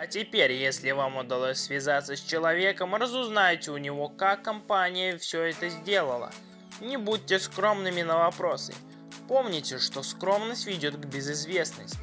А теперь, если вам удалось связаться с человеком, разузнайте у него, как компания все это сделала. Не будьте скромными на вопросы. Помните, что скромность ведет к безызвестности.